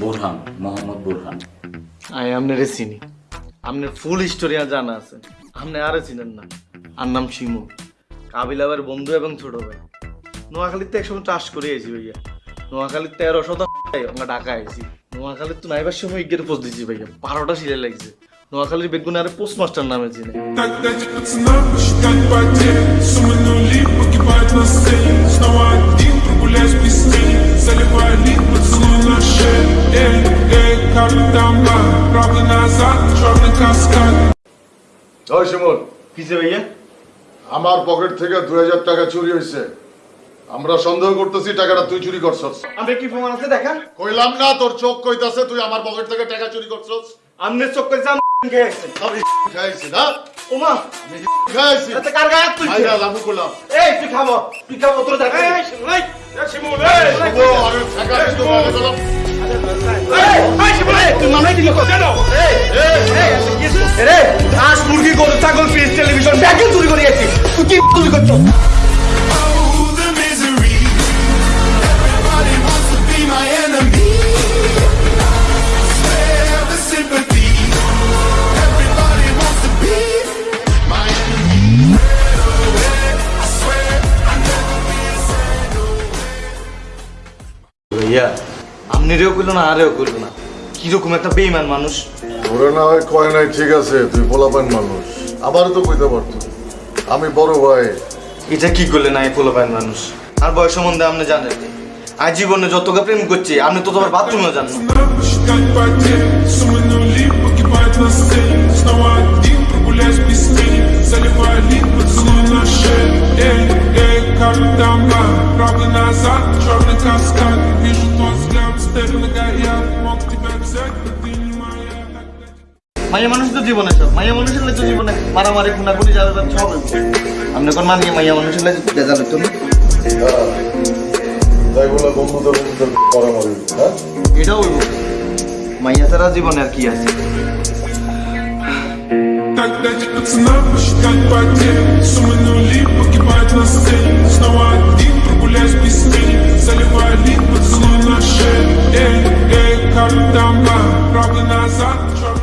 Borhan Mohammad Borhan I চিনি আপনার ফুল history জানা আছে আপনি আরে চিনেন না আর নাম শিমু কাবিল আবার বন্ধু এবং ছোট ভাই নোয়াখালীতে একসময় চাষ করে এসি ভাইয়া নোয়াখালীর তেরো শতাংশ আমরা ঢাকা আইছি নোয়াখালীর তো নাইবার সময় ইগের পোস্ট দিছি ভাইয়া বারোটা সিলে লাগছে নোয়াখালীর বেগুন আরে পোস্ট মাস্টার নামে চিনে ওই শিমুল কিসে ভাইয়া? আমার পকেট থেকে দুই হাজার টাকা চুরি হয়েছে। আমরা সন্দেহ করতেছি টাকাটা তুই চুরি করছস। আমি কি প্রমাণ আছে দেখা? কইলাম না তোর চোখ কইতাছে তুই আমার পকেট থেকে টাকা চুরি করছস। আমনের চোখ গেছে। আমি খাইছি না? ওমা আমি খাইছি এতে কার গায়ে তুলছে? ভাইয়া লাভু করলাম এই তুই খাব তুই খাব তোর দেখা। এই শিমুল এই শিমুল এই আমি টাকা দিতে বলে কেন রে আজ মুরগি গরু ছাগল ফ্রিজ টেলিভিশন ব্যাগে চুরি করে গেছি তুই কি চুরি করছ Oh, the misery Everybody wants to be my enemy Swear the sympathy Everybody wants to be my enemy I swear I'll never be a sad ভাইয়া আমনিরেও কইলো না আরেও না কিরকম একটা বেইমান মানুষ ওরা না হয় কয় নাই ঠিক আছে তুই পোলাপান মানুষ আবারও তো কইতে পারতো আমি বড় ভাই এটা কি করলে না এই পোলাপাইন মানুষ আর বয়স সম্বন্ধে আপনি জানেন আজ জীবনে যতটা প্রেম করছি আপনি তো তোমার বাথরুমেও জানেন না। Надо посчитать потери Суммы нули মাইয়া মানুষ তো জীবনে সব মাইয়া মানুষের লাগে তো জীবনে মারামারি খুনাখুনি যাবে সব হবে আপনি কোন মানিয়ে মাইয়া মানুষের লাগে যাবে তো না তাই বলে বন্ধুদের বন্ধুদের পরামর্শ হ্যাঁ এটাও হইব মাইয়া ছাড়া জীবনে আর কি আছে Так дайте пацанам посчитать потери Суммы нули погибают на сцене Rotterdam, Rotterdam, Rotterdam,